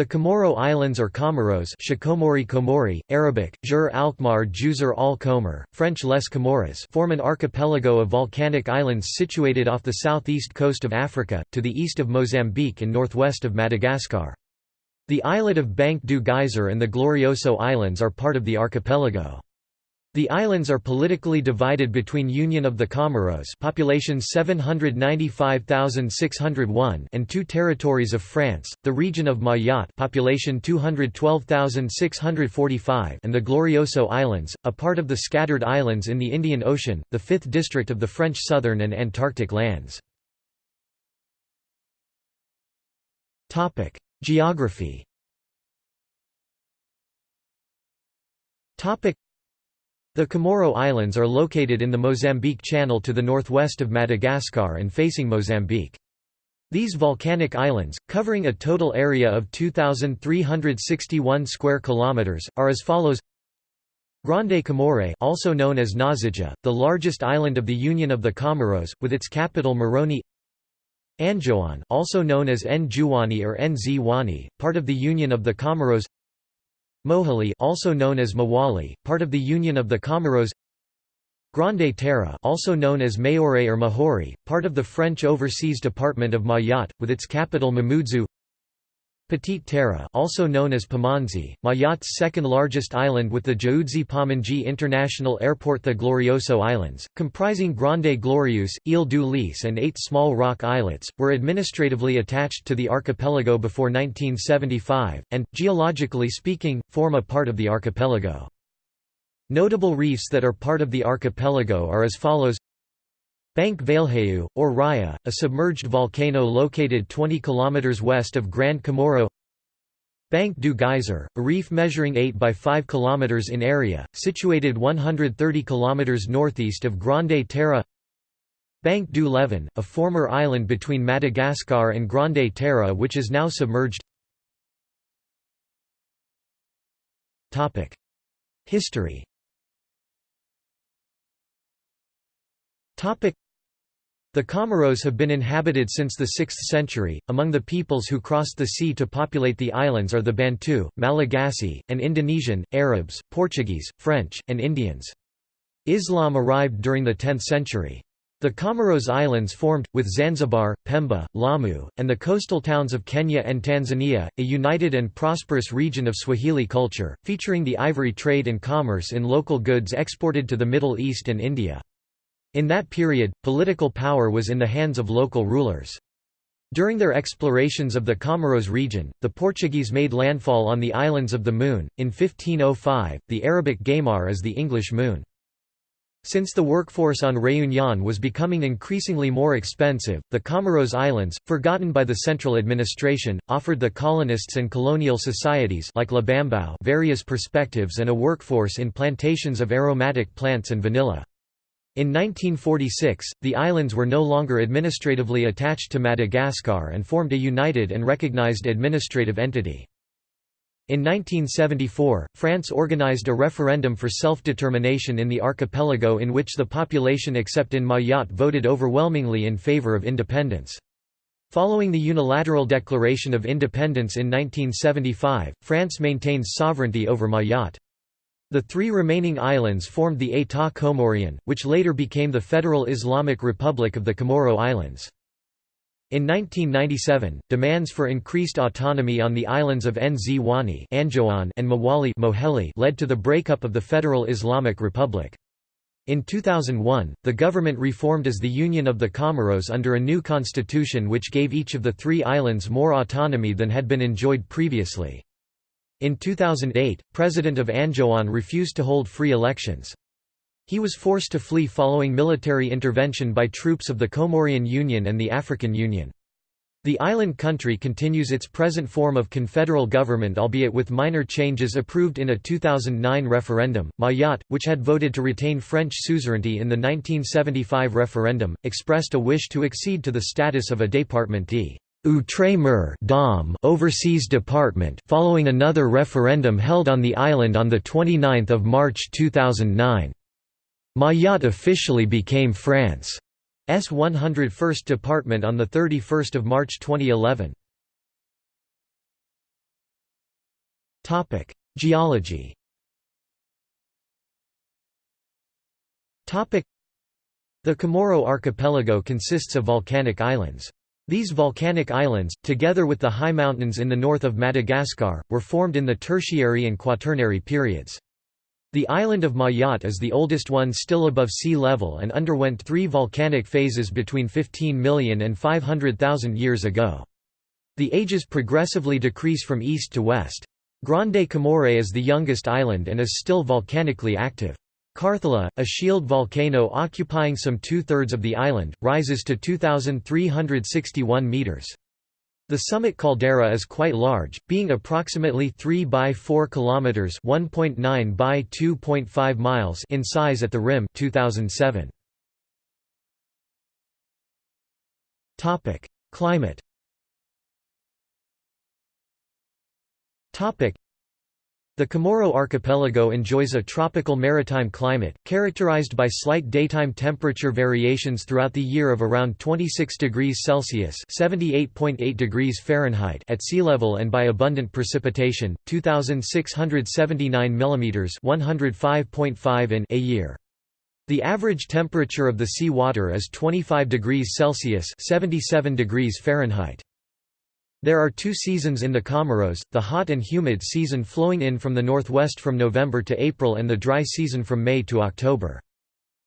The Comoro Islands or Comoros Shikomori Komori, Arabic, Jur Alkmaar Juzer al French Les Comores form an archipelago of volcanic islands situated off the southeast coast of Africa, to the east of Mozambique and northwest of Madagascar. The islet of Banque du Geyser and the Glorioso Islands are part of the archipelago. The islands are politically divided between Union of the Comoros population 795,601 and two territories of France, the region of Mayotte population 212,645 and the Glorioso Islands, a part of the scattered islands in the Indian Ocean, the fifth district of the French southern and Antarctic lands. Geography the Comoro Islands are located in the Mozambique Channel to the northwest of Madagascar and facing Mozambique. These volcanic islands, covering a total area of 2,361 square kilometers, are as follows: Grande Comore, also known as Ngazidja, the largest island of the Union of the Comoros, with its capital Moroni. Anjouan, also known as Njuani or Nzwani, part of the Union of the Comoros. Mohéli also known as Mwali, part of the Union of the Comoros. Grande Terre also known as Mayotte or Mahoré, part of the French Overseas Department of Mayotte, with its capital Mamoudzou Petite Terre also known as Pamanzi, Mayotte's second largest island with the Dzaoudzi Pamandzi International Airport The Glorioso Islands, comprising Grande Glorieuse, Ile du Lys and eight small rock islets, were administratively attached to the archipelago before 1975, and, geologically speaking, form a part of the archipelago. Notable reefs that are part of the archipelago are as follows Bank Valheu, or Raya, a submerged volcano located 20 km west of Grand Comoro. Bank du Geyser, a reef measuring 8 by 5 km in area, situated 130 km northeast of Grande Terre Bank du Leven, a former island between Madagascar and Grande Terre which is now submerged. History the Comoros have been inhabited since the 6th century. Among the peoples who crossed the sea to populate the islands are the Bantu, Malagasy, and Indonesian, Arabs, Portuguese, French, and Indians. Islam arrived during the 10th century. The Comoros Islands formed, with Zanzibar, Pemba, Lamu, and the coastal towns of Kenya and Tanzania, a united and prosperous region of Swahili culture, featuring the ivory trade and commerce in local goods exported to the Middle East and India. In that period, political power was in the hands of local rulers. During their explorations of the Comoros region, the Portuguese made landfall on the Islands of the Moon. In 1505, the Arabic Gaymar is the English moon. Since the workforce on Réunion was becoming increasingly more expensive, the Comoros Islands, forgotten by the central administration, offered the colonists and colonial societies like Labambao various perspectives and a workforce in plantations of aromatic plants and vanilla. In 1946, the islands were no longer administratively attached to Madagascar and formed a united and recognized administrative entity. In 1974, France organized a referendum for self-determination in the archipelago in which the population except in Mayotte voted overwhelmingly in favor of independence. Following the unilateral declaration of independence in 1975, France maintains sovereignty over Mayotte. The three remaining islands formed the État Comorien, which later became the Federal Islamic Republic of the Comoro Islands. In 1997, demands for increased autonomy on the islands of Nzwani and Mwali led to the breakup of the Federal Islamic Republic. In 2001, the government reformed as the Union of the Comoros under a new constitution which gave each of the three islands more autonomy than had been enjoyed previously. In 2008, President of Anjouan refused to hold free elections. He was forced to flee following military intervention by troops of the Comorian Union and the African Union. The island country continues its present form of confederal government albeit with minor changes approved in a 2009 referendum. Mayotte, which had voted to retain French suzerainty in the 1975 referendum, expressed a wish to accede to the status of a département Outre-mer Overseas Department following another referendum held on the island on 29 March 2009. Mayotte officially became France's 101st department on 31 March 2011. Geology The Comoro archipelago consists of volcanic islands. These volcanic islands, together with the high mountains in the north of Madagascar, were formed in the Tertiary and Quaternary periods. The island of Mayotte is the oldest one still above sea level and underwent three volcanic phases between 15 million and 500,000 years ago. The ages progressively decrease from east to west. Grande Comore is the youngest island and is still volcanically active. Karthala, a shield volcano occupying some two-thirds of the island, rises to 2,361 metres. The summit caldera is quite large, being approximately 3 by 4 kilometers (1.9 by 2.5 miles) in size at the rim. 2007. Topic: Climate. Topic: the Comoro archipelago enjoys a tropical maritime climate, characterized by slight daytime temperature variations throughout the year of around 26 degrees Celsius (78.8 degrees Fahrenheit) at sea level and by abundant precipitation, 2679 mm (105.5 in) a year. The average temperature of the sea water is 25 degrees Celsius (77 degrees Fahrenheit). There are two seasons in the Comoros, the hot and humid season flowing in from the northwest from November to April and the dry season from May to October.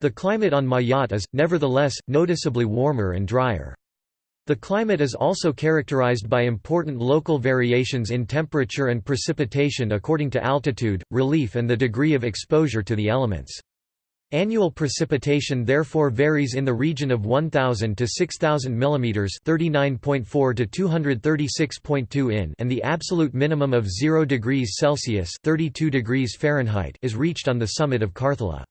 The climate on Mayotte is, nevertheless, noticeably warmer and drier. The climate is also characterized by important local variations in temperature and precipitation according to altitude, relief and the degree of exposure to the elements. Annual precipitation therefore varies in the region of 1000 to 6000 mm, 39.4 to 236.2 in, and the absolute minimum of 0 degrees Celsius, 32 degrees Fahrenheit, is reached on the summit of Karthala.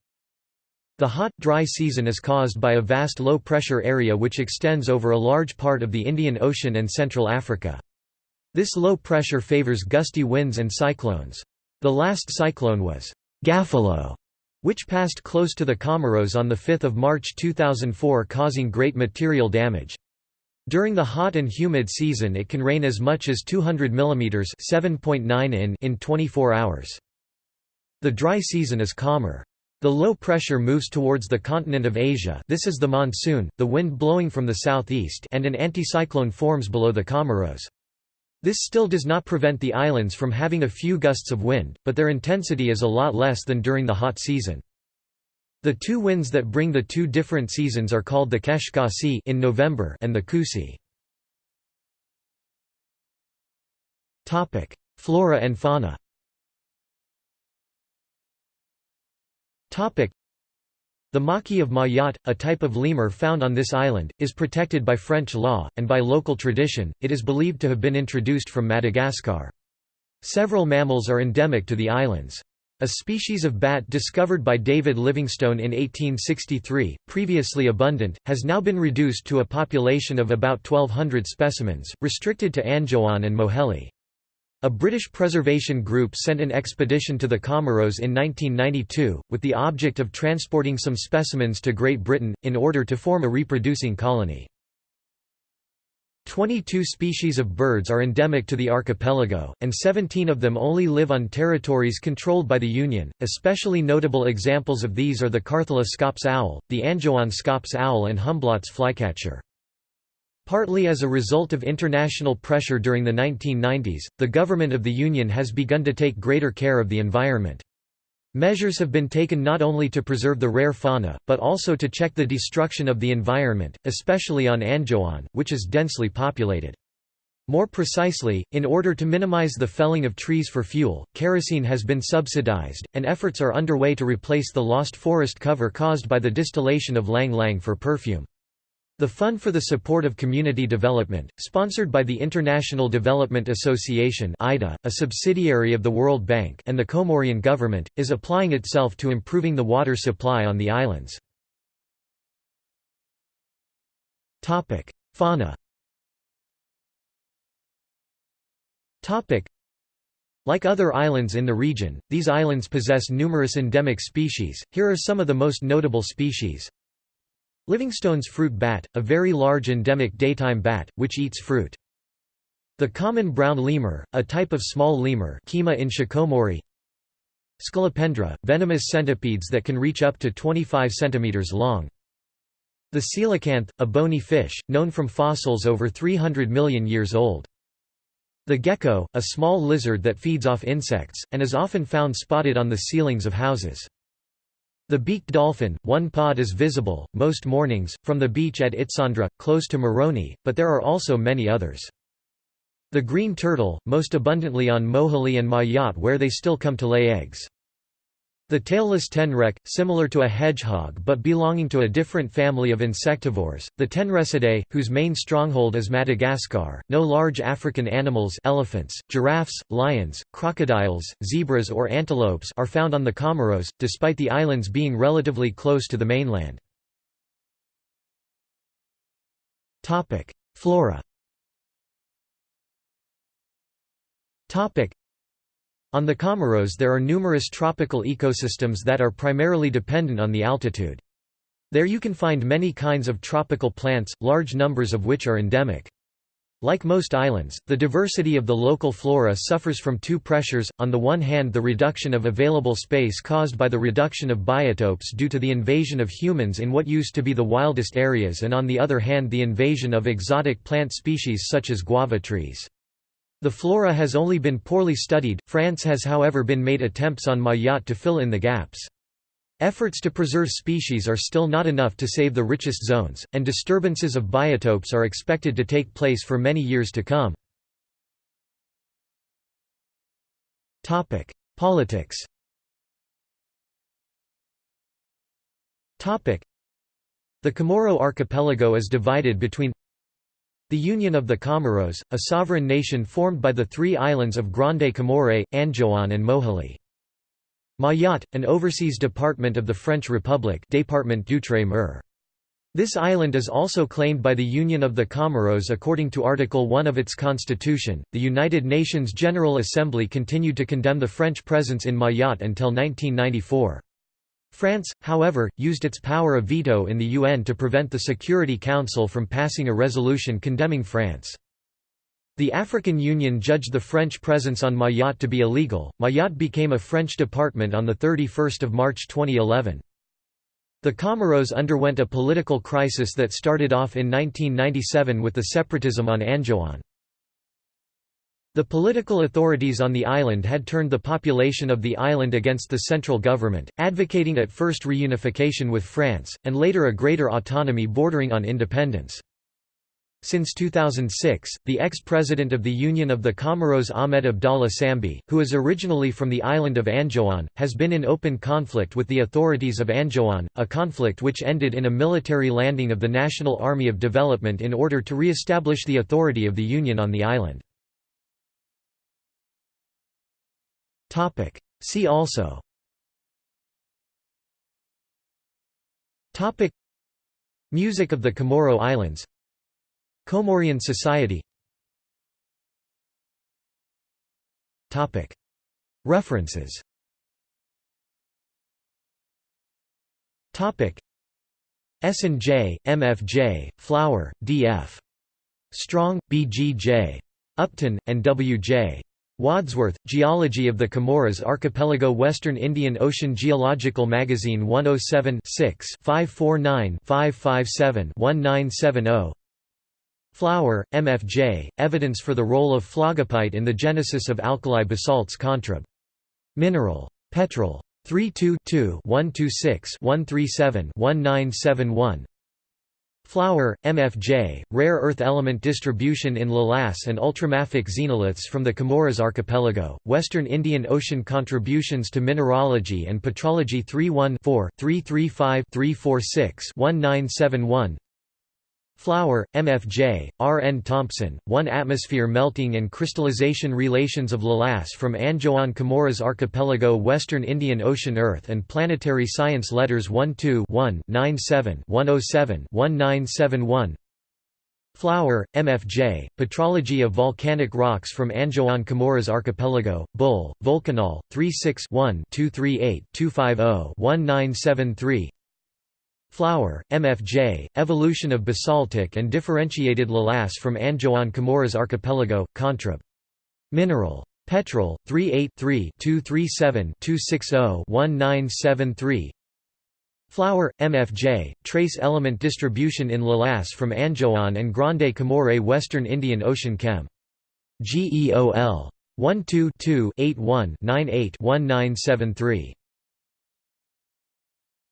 The hot, dry season is caused by a vast low-pressure area which extends over a large part of the Indian Ocean and Central Africa. This low pressure favors gusty winds and cyclones. The last cyclone was Gafilo which passed close to the Comoros on 5 March 2004 causing great material damage. During the hot and humid season it can rain as much as 200 mm 7.9 in in 24 hours. The dry season is calmer. The low pressure moves towards the continent of Asia this is the monsoon, the wind blowing from the southeast and an anticyclone forms below the Comoros. This still does not prevent the islands from having a few gusts of wind, but their intensity is a lot less than during the hot season. The two winds that bring the two different seasons are called the Kashkazi in November and the Kusi. Topic: Flora and fauna. Topic: the maki of Mayotte, a type of lemur found on this island, is protected by French law, and by local tradition, it is believed to have been introduced from Madagascar. Several mammals are endemic to the islands. A species of bat discovered by David Livingstone in 1863, previously abundant, has now been reduced to a population of about 1,200 specimens, restricted to Anjouan and Moheli. A British preservation group sent an expedition to the Comoros in 1992, with the object of transporting some specimens to Great Britain, in order to form a reproducing colony. 22 species of birds are endemic to the archipelago, and 17 of them only live on territories controlled by the Union. Especially notable examples of these are the Karthala scops owl, the Anjouan scops owl, and Humblot's flycatcher. Partly as a result of international pressure during the 1990s, the government of the Union has begun to take greater care of the environment. Measures have been taken not only to preserve the rare fauna, but also to check the destruction of the environment, especially on Anjouan, which is densely populated. More precisely, in order to minimize the felling of trees for fuel, kerosene has been subsidized, and efforts are underway to replace the lost forest cover caused by the distillation of ylang ylang for perfume. The Fund for the Support of Community Development, sponsored by the International Development Association (IDA), a subsidiary of the World Bank and the Comorian government, is applying itself to improving the water supply on the islands. Topic: Fauna Topic: like other islands in the region, these islands possess numerous endemic species, here are some of the most notable species. Livingstone's fruit bat, a very large endemic daytime bat, which eats fruit. The common brown lemur, a type of small lemur Chima in Shikomori Scolopendra, venomous centipedes that can reach up to 25 cm long. The coelacanth, a bony fish, known from fossils over 300 million years old. The gecko, a small lizard that feeds off insects, and is often found spotted on the ceilings of houses. The beaked dolphin, one pod is visible, most mornings, from the beach at Itsandra, close to Moroni, but there are also many others. The green turtle, most abundantly on Mohéli and Mayotte where they still come to lay eggs. The tailless tenrec, similar to a hedgehog but belonging to a different family of insectivores, the Tenrecidae, whose main stronghold is Madagascar. No large African animals elephants, giraffes, lions, crocodiles, zebras or antelopes are found on the Comoros, despite the islands being relatively close to the mainland. Flora on the Comoros there are numerous tropical ecosystems that are primarily dependent on the altitude. There you can find many kinds of tropical plants, large numbers of which are endemic. Like most islands, the diversity of the local flora suffers from two pressures, on the one hand the reduction of available space caused by the reduction of biotopes due to the invasion of humans in what used to be the wildest areas and on the other hand the invasion of exotic plant species such as guava trees. The flora has only been poorly studied, France has however been made attempts on Mayotte to fill in the gaps. Efforts to preserve species are still not enough to save the richest zones, and disturbances of biotopes are expected to take place for many years to come. Politics The Comoro archipelago is divided between the Union of the Comoros, a sovereign nation formed by the three islands of Grande Comore, Anjouan and Mohéli. Mayotte, an overseas department of the French Republic Département d'Outre-mer. This island is also claimed by the Union of the Comoros according to Article 1 of its constitution. The United Nations General Assembly continued to condemn the French presence in Mayotte until 1994. France, however, used its power of veto in the UN to prevent the Security Council from passing a resolution condemning France. The African Union judged the French presence on Mayotte to be illegal. Mayotte became a French department on 31 March 2011. The Comoros underwent a political crisis that started off in 1997 with the separatism on Anjouan. The political authorities on the island had turned the population of the island against the central government, advocating at first reunification with France, and later a greater autonomy bordering on independence. Since 2006, the ex-president of the Union of the Comoros Ahmed Abdallah Sambi, who is originally from the island of Anjouan, has been in open conflict with the authorities of Anjouan, a conflict which ended in a military landing of the National Army of Development in order to re-establish the authority of the Union on the island. Topic. See also Topic. Music of the Comoro Islands Comorian society Topic. References Topic. S&J, MFJ, Flower, D.F. Strong, B.G.J. Upton, and W.J. Wadsworth, Geology of the Comoros Archipelago Western Indian Ocean Geological Magazine 107 549-557-1970 Flower, MFJ, Evidence for the Role of Phlogopite in the Genesis of Alkali Basalts Contrib. Mineral. Petrol. 32-126-137-1971 Flower, MFJ, Rare Earth Element Distribution in Lavas and Ultramafic Xenoliths from the Comoros Archipelago, Western Indian Ocean Contributions to Mineralogy and Petrology 31-4-335-346-1971 Flower, MFJ, R. N. Thompson, One Atmosphere Melting and Crystallization Relations of Lavas from Anjouan Comoros Archipelago Western Indian Ocean Earth and Planetary Science Letters 12-1-97-107-1971 Flower, MFJ, Petrology of Volcanic Rocks from Anjouan Comoros Archipelago, Bull, Volcanol, 36 1 238 250 1973 Flower, MFJ, Evolution of basaltic and differentiated lavas from Anjouan Comoros Archipelago, Contrib. Mineral. Petrol, 38-3-237-260-1973 Flower, MFJ, Trace element distribution in lavas from Anjouan and Grande Comore Western Indian Ocean Chem. GEOL. 12 2 81 98 1973